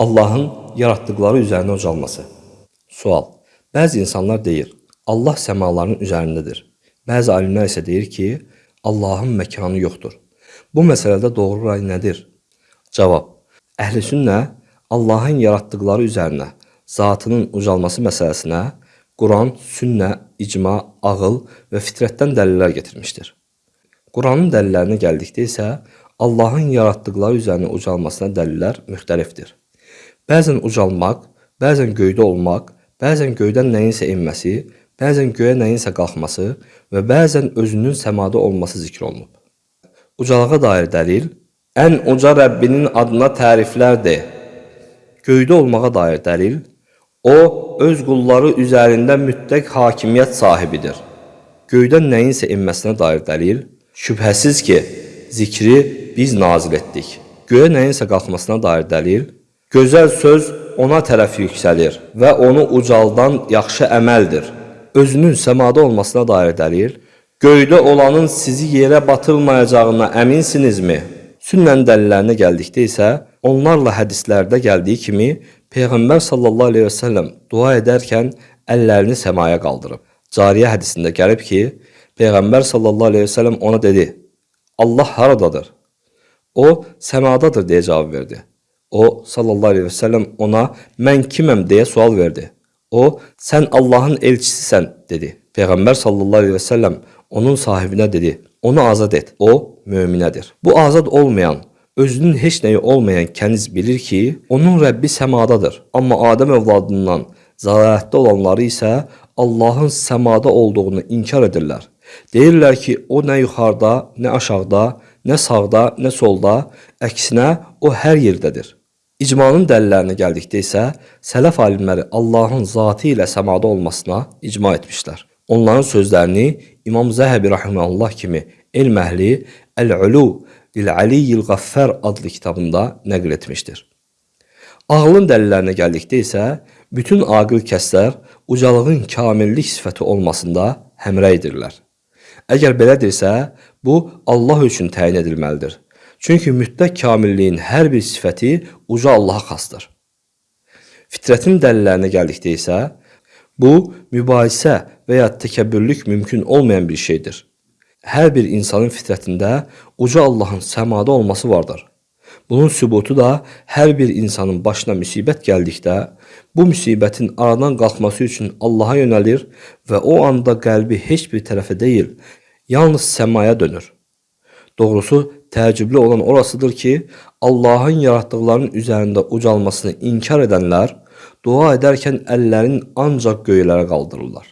Allahın yaratdıqları üzərinə ucalması. Sual. Bəzi insanlar deyir, Allah səmaların üzərindədir. Bəzi alimlər isə deyir ki, Allahın məkanı yoxdur. Bu məsələdə doğru ray nədir? Cavab. Əhl-i sünnə Allahın yaratdıqları üzərinə zatının ucalması məsələsinə Quran, sünnə, icma, ağıl və fitrətdən dəlillər gətirmişdir. Quranın dəlillərinə gəldikdə isə Allahın yaratdıqları üzərinə ucalmasına dəlillər müxtəlifdir. Bəzən ucalmaq, bəzən göydə olmaq, bəzən göydən nəyinsə enməsi, bəzən göyə nəyinsə qalxması və bəzən özünün səmada olması zikr olunub. Ucalığa dair dəlil ən uca Rəbbinin adına təriflərdir. Göydə olmağa dair dəlil o öz qulları üzərində mütləq hakimiyyət sahibidir. Göydən nəyinsə enməsinə dair dəlil şübhəsiz ki, zikri biz nazil etdik. Göyə nəyinsə qalxmasına dair dəlil gözəl söz ona tərəf yüksəlir və onu ucaldan yaxşı əməldir. Özünün səmada olmasına dair dəlil göydə olanın sizi yerə batırmayacağına əminsinizmi? Sünnənin dəlillərinə gəldikdə isə onlarla hədislərdə gəldiyi kimi Peyğəmbər sallallahu əleyhi və səlləm dua edərkən əllərini səmaya qaldırıb. Cariyə hədisində gəlib ki, Peyğəmbər sallallahu əleyhi və səlləm ona dedi: "Allah haradadır?" O, "Səmadadır" deyə cavab verdi. O sallallahu əleyhi və səlləm ona "Mən kiməm?" deyə sual verdi. O, "Sən Allahın elçisisən" dedi. Peyğəmbər sallallahu əleyhi və səlləm onun sahibinə dedi: "Onu azad et. O möminədir." Bu azad olmayan özünün heç nəyi olmayan kəniz bilir ki, onun Rəbbi səmadadır. Amma Adəm övladından zəlalətdə olanları isə Allahın səmada olduğunu inkar edirlər. Deyirlər ki, o nə yuxarıda, nə aşağıda, nə sağda, nə solda, əksinə o hər yerdədir. İcmanın dəlillərinə gəldikdə isə sələf alimləri Allahın zatı ilə səmada olmasına icma etmişlər. Onların sözlərini İmam Zəhəbi rahimehullah kimi elm əhli Əl-Ulu Lil-Aliyyil Qaffar adlı kitabında nəql etmişdir. Ağlın dəlillərinə gəldikdə isə bütün aqil kəslər ucalığın kamillik sifəti olmasında həmrəydirlər. Əgər belədirsə, bu Allah üçün təyin edilməlidir. Çünki mütləq kamilliyin hər bir sifəti uca Allaha xasdır. Fitrətin dəlillərinə gəldikdə isə, bu mübahisə və ya təkəbbürlük mümkün olmayan bir şeydir. Hər bir insanın fitrətində uca Allahın səmada olması vardır. Bunun sübutu da hər bir insanın başına müsibət gəldikdə, bu müsibətin aradan qalxması üçün Allaha yönəlir və o anda qəlbi heç bir tərəfə deyil, yalnız səmaya dönür. Doğrusu təəccüblü olan orasıdır ki, Allahın yaratdıqlarının üzərində ucalmasını inkar edənlər dua edərkən əllərin ancaq göylərə qaldırırlar.